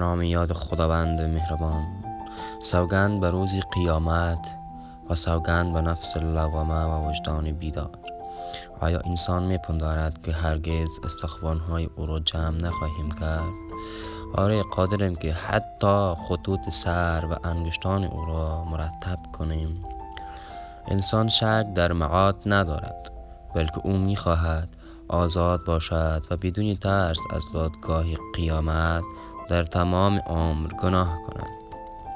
نام یاد خداوند مهربان. سوگند به روزی قیامت و سوگند به نفس لوامه و وجدان بیدار. آیا انسان میپندارد که هرگز های او را جمع نخواهیم کرد؟ آره قادریم که حتی خطوط سر و انگشتان او را مرتب کنیم. انسان شک در معاد ندارد بلکه او می‌خواهد آزاد باشد و بدون ترس از دادگاه قیامت در تمام عمر گناه کند.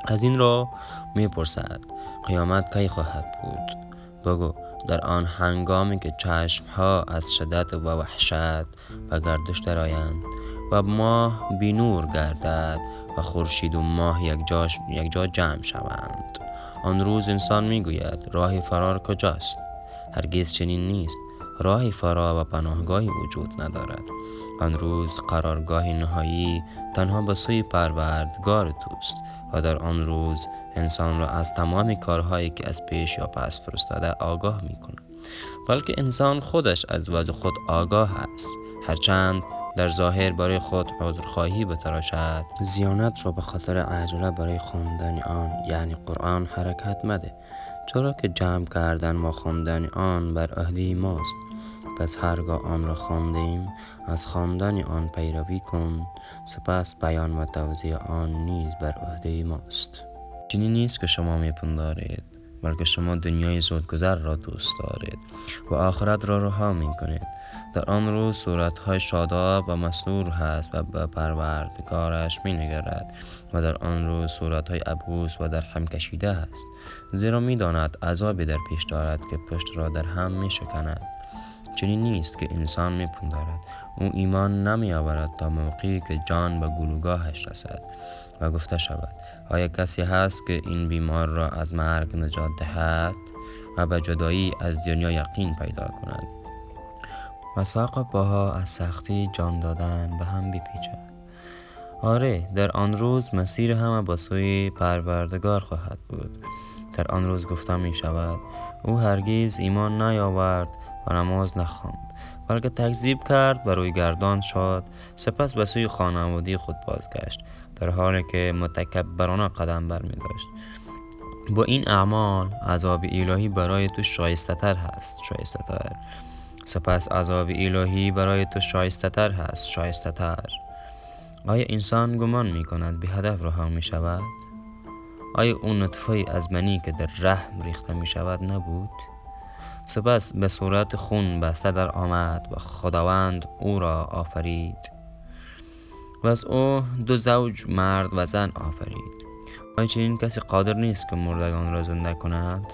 از این را می‌پرسد قیامت کی خواهد بود؟ بگو در آن هنگامی که ها از شدت و وحشت و گردش درآیند و ماه بینور گردد و خورشید و ماه یک, یک جا جمع شوند. آن روز انسان می‌گوید راه فرار کجاست؟ هرگز چنین نیست. راه فرار و پناهگاهی وجود ندارد. آن روز قرارگاه نهایی تنها به سوی پروردگار توست و در آن روز انسان را از تمام کارهایی که از پیش یا پس فرستاده آگاه می کند بلکه انسان خودش از وجه خود آگاه است. هرچند در ظاهر برای خود عذرخواهی بتراشد زیانت را به خاطر عجله برای خواندن آن یعنی قرآن حرکت مده. چرا که جمع کردن و خواندن آن بر عهده ماست؟ پس هرگاه آن را خواندیم از خواندن آن پیروی کن سپس بیان و توضیح آن نیز بر عهده ماست. چنین نیست که شما میپندارید. بلکه شما دنیای زودگذر را دوست دارید و آخرت را رها می کنید در آن روز صورتهای شاداب و مسرور هست و به پروردگارش می نگرد و در آن روز صورتهای ابوس و در هم کشیده است. زیرا می داند عذابی در پیش دارد که پشت را در هم می شکند چنین نیست که انسان می پندارد او ایمان نمی آورد تا موقعی که جان به گلوگاهش رسد و گفته شود آیا کسی هست که این بیمار را از مرگ نجات دهد و به جدایی از دنیا یقین پیدا کند؟ و ساق باها از سختی جان دادن به هم بپیچد آره در آن روز مسیر همه با سوی پروردگار خواهد بود. در آن روز گفته می شود او هرگز ایمان نیاورد و نماز نخواند بلکه تکذیب کرد و روی گردان شد سپس به سوی خانوادی خود بازگشت در حالی که متکبرانه قدم بر می داشت با این اعمال عذاب الهی برای تو شایسته تر هست شایسته تر سپس عذاب الهی برای تو شایسته تر هست شایسته تر آیا انسان گمان می کند به هدف رها می شود؟ آیا اون نطفه از منی که در رحم ریخته می شود نبود؟ سپس به صورت خون بسته در آمد و خداوند او را آفرید. و از او دو زوج مرد و زن آفرید. آیا چنین کسی قادر نیست که مردگان را زنده کند؟